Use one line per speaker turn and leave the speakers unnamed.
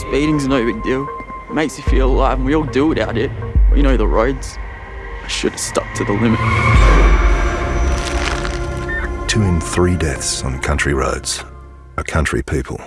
Speeding's no big deal. It makes you feel alive and we all do it out here. We know the roads. I should have stuck to the limit.
Two in three deaths on country roads are country people.